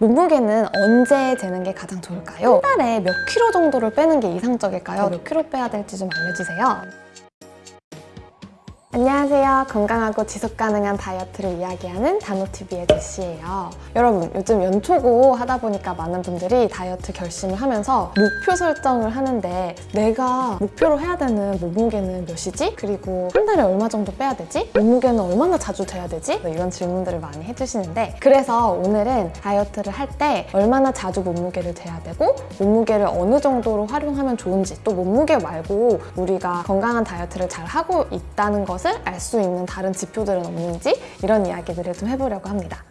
몸무게는 언제 재는 게 가장 좋을까요? 한 달에 몇 킬로 정도를 빼는 게 이상적일까요? 몇 킬로 빼야 될지 좀 알려주세요. 안녕하세요. 건강하고 지속 가능한 다이어트를 이야기하는 단호TV의 제시예요. 여러분, 요즘 연초고 하다 보니까 많은 분들이 다이어트 결심을 하면서 목표 설정을 하는데 내가 목표로 해야 되는 몸무게는 몇이지? 그리고 한 달에 얼마 정도 빼야 되지? 몸무게는 얼마나 자주 돼야 되지? 뭐 이런 질문들을 많이 해주시는데 그래서 오늘은 다이어트를 할 때 얼마나 자주 몸무게를 재야 되고 몸무게를 어느 정도로 활용하면 좋은지 또 몸무게 말고 우리가 건강한 다이어트를 잘 하고 있다는 것을 알 수 있는 다른 지표들은 없는지 이런 이야기들을 좀 해보려고 합니다.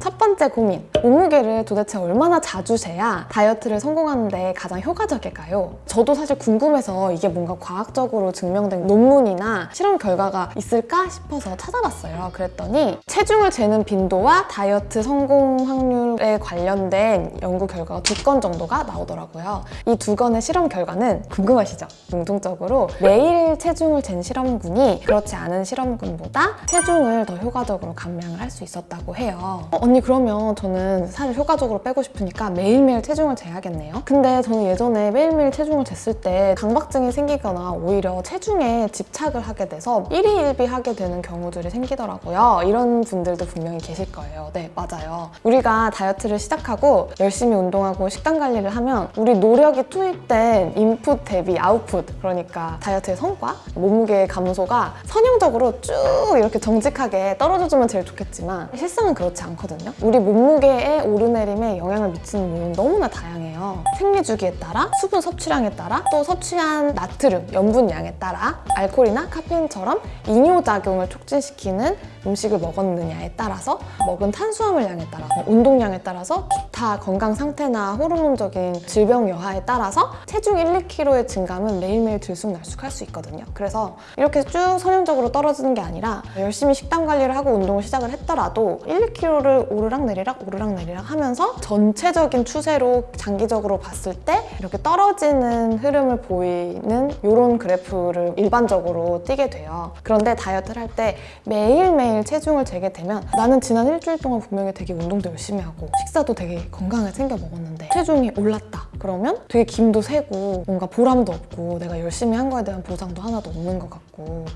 첫 번째 고민, 몸무게를 도대체 얼마나 자주 재야 다이어트를 성공하는 데 가장 효과적일까요? 저도 사실 궁금해서 이게 뭔가 과학적으로 증명된 논문이나 실험 결과가 있을까 싶어서 찾아봤어요. 그랬더니 체중을 재는 빈도와 다이어트 성공 확률에 관련된 연구 결과가 두 건 정도가 나오더라고요. 이 두 건의 실험 결과는 궁금하시죠? 공통적으로 매일 체중을 잰 실험군이 그렇지 않은 실험군보다 체중을 더 효과적으로 감량을 할 수 있었다고 해요. 어, 언니 그 러면 저는 사실 효과적으로 빼고 싶으니까 매일매일 체중을 재야겠네요. 근데 저는 예전에 매일매일 체중을 쟀을 때 강박증이 생기거나 오히려 체중에 집착을 하게 돼서 일희일비하게 되는 경우들이 생기더라고요. 이런 분들도 분명히 계실 거예요. 네, 맞아요. 우리가 다이어트를 시작하고 열심히 운동하고 식단 관리를 하면 우리 노력이 투입된 인풋 대비 아웃풋 그러니까 다이어트의 성과, 몸무게 감소가 선형적으로 쭉 이렇게 정직하게 떨어져주면 제일 좋겠지만 실상은 그렇지 않거든요. 우리 몸무게의 오르내림에 영향을 미치는 요인 너무나 다양해요. 생리 주기에 따라, 수분 섭취량에 따라, 또 섭취한 나트륨, 염분량에 따라 알코올이나 카페인처럼 이뇨작용을 촉진시키는 음식을 먹었느냐에 따라서 먹은 탄수화물량에 따라 서 운동량에 따라서 기타 건강 상태나 호르몬적인 질병 여하에 따라서 체중 1, 2kg의 증감은 매일매일 들쑥날쑥할 수 있거든요. 그래서 이렇게 쭉 선형적으로 떨어지는 게 아니라 열심히 식단 관리를 하고 운동을 시작을 했더라도 1, 2kg를 오르락 내리락 오르락 내리락 하면서 전체적인 추세로 장기적으로 봤을 때 이렇게 떨어지는 흐름을 보이는 이런 그래프를 일반적으로 띄게 돼요. 그런데 다이어트를 할 때 매일매일 체중을 재게 되면 나는 지난 일주일 동안 분명히 되게 운동도 열심히 하고 식사도 되게 건강하게 챙겨 먹었는데 체중이 올랐다. 그러면 되게 김도 새고 뭔가 보람도 없고 내가 열심히 한 거에 대한 보상도 하나도 없는 것 같고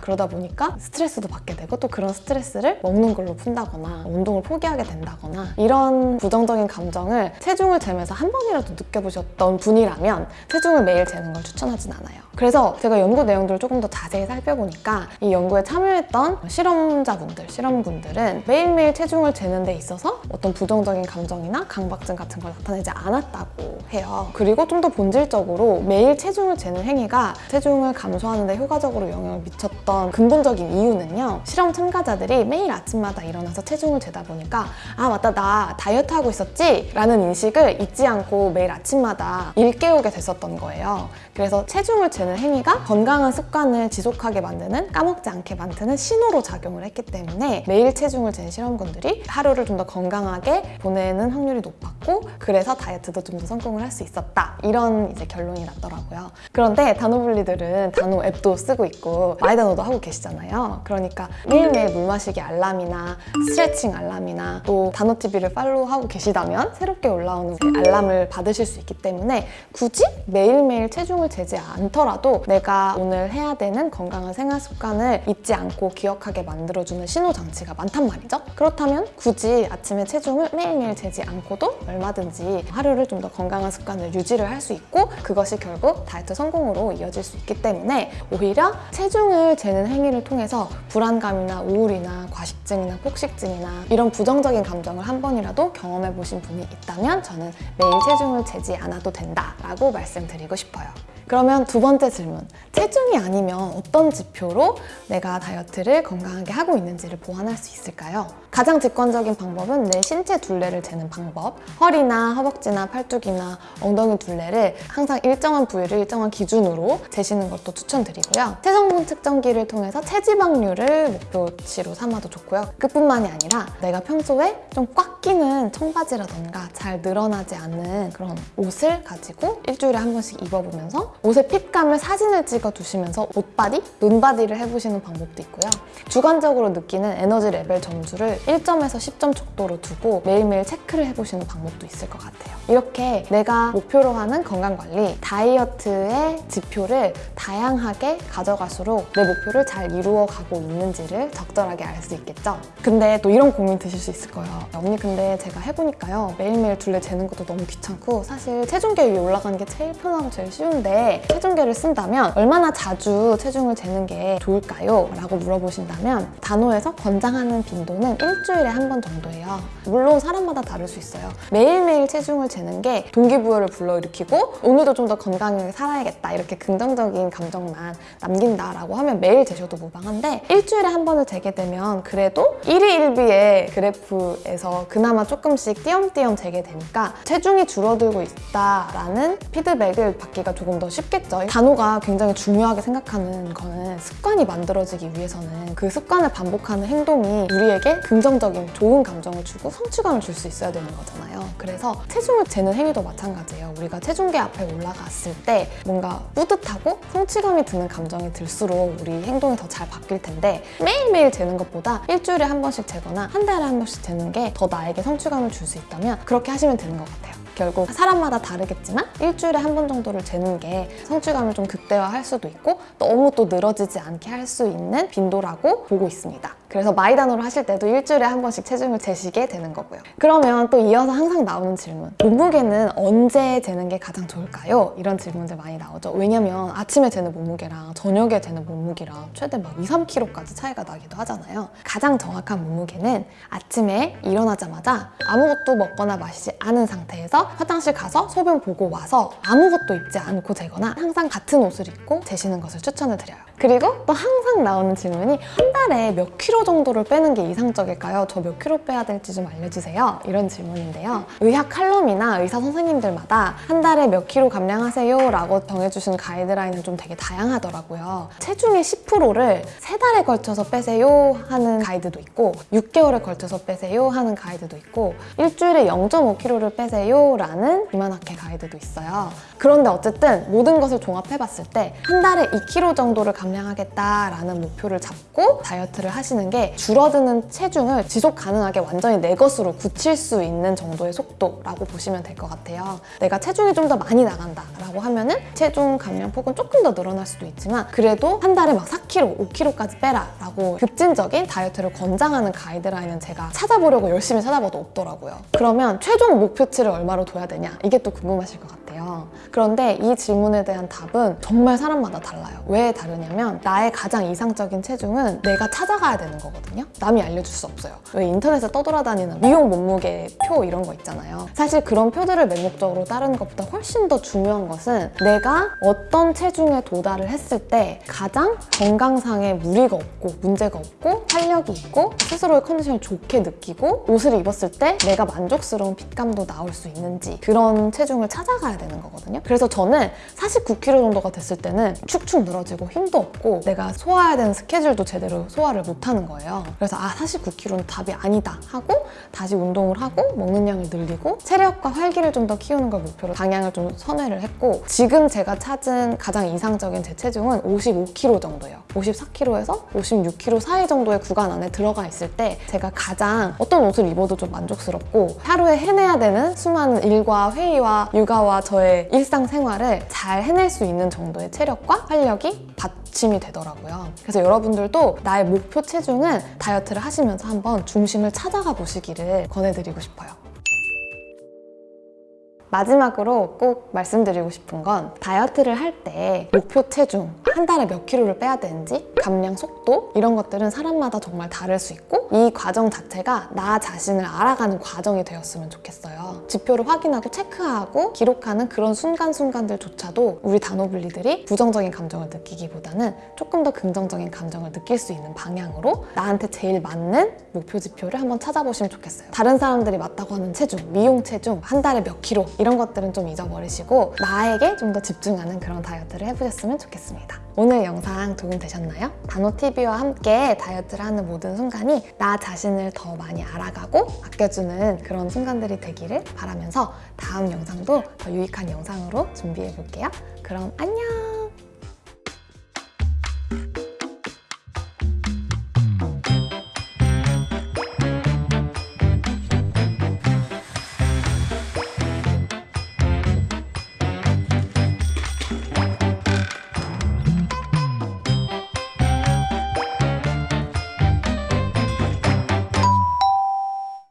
그러다 보니까 스트레스도 받게 되고 또 그런 스트레스를 먹는 걸로 푼다거나 운동을 포기하게 된다거나 이런 부정적인 감정을 체중을 재면서 한 번이라도 느껴보셨던 분이라면 체중을 매일 재는 걸 추천하진 않아요. 그래서 제가 연구 내용들을 조금 더 자세히 살펴보니까 이 연구에 참여했던 실험자분들, 실험군들은 매일매일 체중을 재는 데 있어서 어떤 부정적인 감정이나 강박증 같은 걸 나타내지 않았다고 해요. 그리고 좀 더 본질적으로 매일 체중을 재는 행위가 체중을 감소하는 데 효과적으로 영향을 미쳤던 근본적인 이유는요. 실험 참가자들이 매일 아침마다 일어나서 체중을 재다 보니까 아 맞다 나 다이어트 하고 있었지? 라는 인식을 잊지 않고 매일 아침마다 일깨우게 됐었던 거예요. 그래서 체중을 재는 행위가 건강한 습관을 지속하게 만드는 까먹지 않게 만드는 신호로 작용을 했기 때문에 매일 체중을 재는 실험군들이 하루를 좀 더 건강하게 보내는 확률이 높 았고 그래서 다이어트도 좀 더 성공을 할 수 있었다. 이런 이제 결론이 났더라고요. 그런데 단호블리들은 단호 앱도 쓰고 있고 마이단호도 하고 계시잖아요. 그러니까 매일매일 물 마시기 알람이나 스트레칭 알람이나 또 단호TV를 팔로우하고 계시다면 새롭게 올라오는 알람을 받으실 수 있기 때문에 굳이 매일매일 체중을 재지 않더라도 내가 오늘 해야 되는 건강한 생활 습관을 잊지 않고 기억하게 만들어주는 신호 장치가 많단 말이죠. 그렇다면 굳이 아침에 체중을 매일매일 재지 않고도 얼마든지 하루를 좀 더 건강한 습관을 유지를 할 수 있고 그것이 결국 다이어트 성공으로 이어질 수 있기 때문에 오히려 체중을 재는 행위를 통해서 불안감이나 우울이나 과식증이나 폭식증이나 이런 부정적인 감정을 한 번이라도 경험해 보신 분이 있다면 저는 매일 체중을 재지 않아도 된다라고 말씀드리고 싶어요. 그러면 두 번째 질문. 체중이 아니면 어떤 지표로 내가 다이어트를 건강하게 하고 있는지를 보완할 수 있을까요? 가장 직관적인 방법은 내 신체 둘레를 재는 방법. 허리나 허벅지나 팔뚝이나 엉덩이 둘레를 항상 일정한 부위를 일정한 기준으로 재시는 것도 추천드리고요. 체성분 측 측정기를 통해서 체지방률을 목표치로 삼아도 좋고요. 그뿐만이 아니라 내가 평소에 좀 꽉 끼는 청바지라던가 잘 늘어나지 않는 그런 옷을 가지고 일주일에 한 번씩 입어보면서 옷의 핏감을 사진을 찍어 두시면서 옷바디, 눈바디를 해보시는 방법도 있고요. 주관적으로 느끼는 에너지 레벨 점수를 1점에서 10점 척도로 두고 매일매일 체크를 해보시는 방법 도 있을 것 같아요. 이렇게 내가 목표로 하는 건강관리, 다이어트의 지표를 다양하게 가져갈수록 내 목표를 잘 이루어가고 있는지를 적절하게 알 수 있겠죠? 근데 또 이런 고민 드실 수 있을 거예요. 언니 근데 제가 해보니까요. 매일매일 둘레 재는 것도 너무 귀찮고 사실 체중계 위에 올라가는 게 제일 편하고 제일 쉬운데 체중계를 쓴다면 얼마나 자주 체중을 재는 게 좋을까요? 라고 물어보신다면 단호에서 권장하는 빈도는 일주일에 한 번 정도예요. 물론 사람마다 다를 수 있어요. 매일매일 체중을 재는 게 동기부여를 불러일으키고 오늘도 좀 더 건강하게 살아야겠다 이렇게 긍정적인 감정만 남긴다라고 하면 매일 재셔도 무방한데 일주일에 한 번을 재게 되면 그래도 1위 1비의 그래프에서 그나마 조금씩 띄엄띄엄 재게 되니까 체중이 줄어들고 있다라는 피드백을 받기가 조금 더 쉽겠죠. 단호가 굉장히 중요하게 생각하는 거는 습관이 만들어지기 위해서는 그 습관을 반복하는 행동이 우리에게 긍정적인 좋은 감정을 주고 성취감을 줄 수 있어야 되는 거잖아요. 그래서 체중을 재는 행위도 마찬가지예요. 우리가 체중계 앞에 올라갔을 때 뭔가 뿌듯하고 성취감이 드는 감정이 들수록 우리 행동이 더 잘 바뀔 텐데 매일매일 재는 것보다 일주일에 한 번씩 재거나 한 달에 한 번씩 재는 게 더 나에게 성취감을 줄 수 있다면 그렇게 하시면 되는 것 같아요. 결국 사람마다 다르겠지만 일주일에 한 번 정도를 재는 게 성취감을 좀 극대화할 수도 있고 너무 또 늘어지지 않게 할 수 있는 빈도라고 보고 있습니다. 그래서 마이단으로 하실 때도 일주일에 한 번씩 체중을 재시게 되는 거고요. 그러면 또 이어서 항상 나오는 질문. 몸무게는 언제 재는 게 가장 좋을까요? 이런 질문들 많이 나오죠. 왜냐면 아침에 재는 몸무게랑 저녁에 재는 몸무게랑 최대 막 2, 3kg까지 차이가 나기도 하잖아요. 가장 정확한 몸무게는 아침에 일어나자마자 아무것도 먹거나 마시지 않은 상태에서 화장실 가서 소변 보고 와서 아무것도 입지 않고 재거나 항상 같은 옷을 입고 재시는 것을 추천을 드려요. 그리고 또 항상 나오는 질문이 한 달에 몇 킬로 정도를 빼는 게 이상적일까요? 저 몇 킬로 빼야 될지 좀 알려주세요. 이런 질문인데요. 의학 칼럼이나 의사 선생님들마다 한 달에 몇 킬로 감량하세요 라고 정해주신 가이드라인은 좀 되게 다양하더라고요. 체중의 10%를 세 달에 걸쳐서 빼세요 하는 가이드도 있고 6개월에 걸쳐서 빼세요 하는 가이드도 있고 일주일에 0.5kg를 빼세요 라는 비만학회 가이드도 있어요. 그런데 어쨌든 모든 것을 종합해봤을 때 한 달에 2kg 정도를 감 량하겠다라는 목표를 잡고 다이어트를 하시는 게 줄어드는 체중을 지속 가능하게 완전히 내 것으로 굳힐 수 있는 정도의 속도라고 보시면 될 것 같아요. 내가 체중이 좀 더 많이 나간다 라고 하면 은 체중 감량 폭은 조금 더 늘어날 수도 있지만 그래도 한 달에 막 4kg, 5kg까지 빼라 라고 급진적인 다이어트를 권장하는 가이드라인은 제가 찾아보려고 열심히 찾아봐도 없더라고요. 그러면 최종 목표치를 얼마로 둬야 되냐 이게 또 궁금하실 것 같아요. 그런데 이 질문에 대한 답은 정말 사람마다 달라요. 왜 다르냐면 나의 가장 이상적인 체중은 내가 찾아가야 되는 거거든요. 남이 알려줄 수 없어요. 왜 인터넷에 떠돌아다니는 미용 몸무게 표 이런 거 있잖아요. 사실 그런 표들을 맹목적으로 따르는 것보다 훨씬 더 중요한 것은 내가 어떤 체중에 도달을 했을 때 가장 건강상의 무리가 없고 문제가 없고 활력이 있고 스스로의 컨디션을 좋게 느끼고 옷을 입었을 때 내가 만족스러운 핏감도 나올 수 있는지 그런 체중을 찾아가야 되는 거거든요. 그래서 저는 49kg 정도가 됐을 때는 축축 늘어지고 힘도 없고 내가 소화해야 되는 스케줄도 제대로 소화를 못하는 거예요. 그래서 아 49kg는 답이 아니다 하고 다시 운동을 하고 먹는 양을 늘리고 체력과 활기를 좀 더 키우는 걸 목표로 방향을 좀 선회를 했고 지금 제가 찾은 가장 이상적인 제 체중은 55kg 정도예요. 54kg에서 56kg 사이 정도의 구간 안에 들어가 있을 때 제가 가장 어떤 옷을 입어도 좀 만족스럽고 하루에 해내야 되는 수많은 일과 회의와 육아와 저의 일상생활을 잘 해낼 수 있는 정도의 체력과 활력이 받침이 되더라고요. 그래서 여러분들도 나의 목표 체중은 다이어트를 하시면서 한번 중심을 찾아가 보시기를 권해드리고 싶어요. 마지막으로 꼭 말씀드리고 싶은 건 다이어트를 할 때 목표 체중, 한 달에 몇 킬로를 빼야 되는지, 감량 속도 이런 것들은 사람마다 정말 다를 수 있고 이 과정 자체가 나 자신을 알아가는 과정이 되었으면 좋겠어요. 지표를 확인하고 체크하고 기록하는 그런 순간순간들조차도 우리 단호블리들이 부정적인 감정을 느끼기보다는 조금 더 긍정적인 감정을 느낄 수 있는 방향으로 나한테 제일 맞는 목표 지표를 한번 찾아보시면 좋겠어요. 다른 사람들이 맞다고 하는 체중, 미용 체중, 한 달에 몇 킬로 이런 것들은 좀 잊어버리시고 나에게 좀 더 집중하는 그런 다이어트를 해보셨으면 좋겠습니다. 오늘 영상 도움 되셨나요? 단호TV와 함께 다이어트를 하는 모든 순간이 나 자신을 더 많이 알아가고 아껴주는 그런 순간들이 되기를 바라면서 다음 영상도 더 유익한 영상으로 준비해 볼게요. 그럼 안녕!